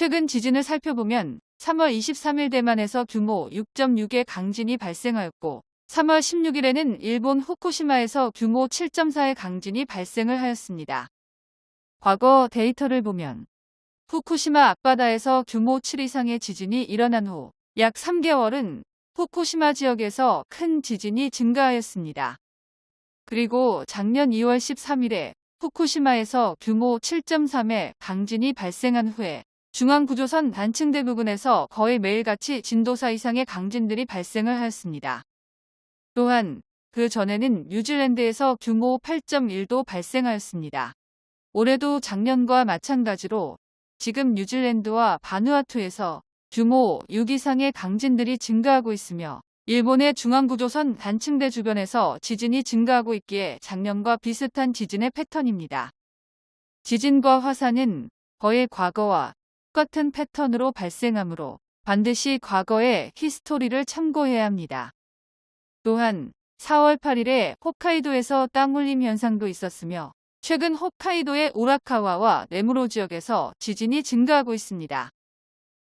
최근 지진을 살펴보면 3월 23일 대만에서 규모 6.6의 강진이 발생하였고 3월 16일에는 일본 후쿠시마에서 규모 7.4의 강진이 발생을 하였습니다. 과거 데이터를 보면 후쿠시마 앞바다에서 규모 7 이상의 지진이 일어난 후 약 3개월은 후쿠시마 지역에서 큰 지진이 증가하였습니다. 그리고 작년 2월 13일에 후쿠시마에서 규모 7.3의 강진이 발생한 후에 중앙구조선 단층 대 부근에서 거의 매일같이 진도 4 이상의 강진들이 발생을 하였습니다. 또한 그 전에는 뉴질랜드에서 규모 8.1도 발생하였습니다. 올해도 작년과 마찬가지로 지금 뉴질랜드와 바누아투에서 규모 6 이상의 강진들이 증가하고 있으며 일본의 중앙구조선 단층대 주변에서 지진이 증가하고 있기에 작년과 비슷한 지진의 패턴입니다. 지진과 화산은 거의 과거와 똑같은 패턴으로 발생하므로 반드시 과거의 히스토리를 참고해야 합니다. 또한 4월 8일에 홋카이도에서 땅울림 현상도 있었으며 최근 홋카이도의 오라카와와 네무로 지역에서 지진이 증가하고 있습니다.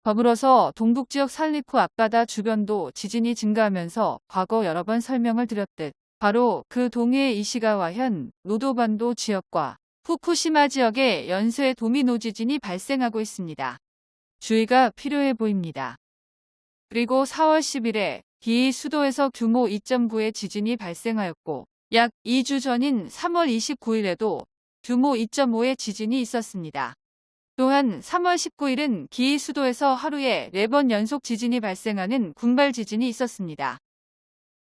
더불어서 동북지역 살리쿠 앞바다 주변도 지진이 증가하면서 과거 여러 번 설명을 드렸듯 바로 그 동해의 이시가와 현, 노도반도 지역과 후쿠시마 지역에 연쇄 도미노 지진이 발생하고 있습니다. 주의가 필요해 보입니다. 그리고 4월 10일에 기 수도에서 규모 2.9의 지진이 발생하였고 약 2주 전인 3월 29일에도 규모 2.5의 지진이 있었습니다. 또한 3월 19일은 기이 수도에서 하루에 4번 연속 지진이 발생하는 군발 지진이 있었습니다.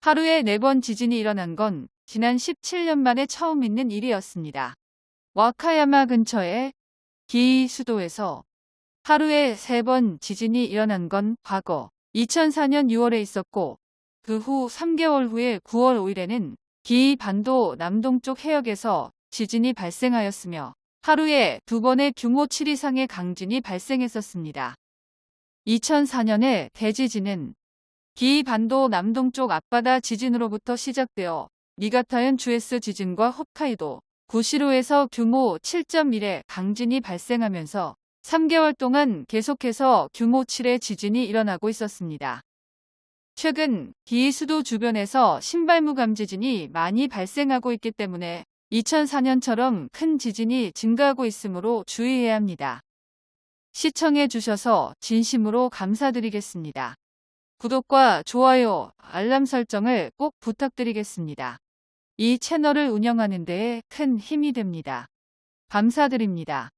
하루에 4번 지진이 일어난 건 지난 17년 만에 처음 있는 일이었습니다. 와카야마 근처의 기이 수도에서 하루에 3번 지진이 일어난 건 과거 2004년 6월에 있었고 그 후 3개월 후에 9월 5일에는 기이 반도 남동쪽 해역에서 지진이 발생하였으며 하루에 두 번의 규모 7 이상의 강진이 발생했었습니다. 2004년에 대지진은 기반도 남동쪽 앞바다 지진으로부터 시작되어 니가타현 주에스 지진과 홋카이도 구시로에서 규모 7.1의 강진이 발생하면서 3개월 동안 계속해서 규모 7의 지진이 일어나고 있었습니다. 최근 기수도 주변에서 신발무감 지진이 많이 발생하고 있기 때문에 2004년처럼 큰 지진이 증가하고 있으므로 주의해야 합니다. 시청해 주셔서 진심으로 감사드리겠습니다. 구독과 좋아요, 알람 설정을 꼭 부탁드리겠습니다. 이 채널을 운영하는 데에 큰 힘이 됩니다. 감사드립니다.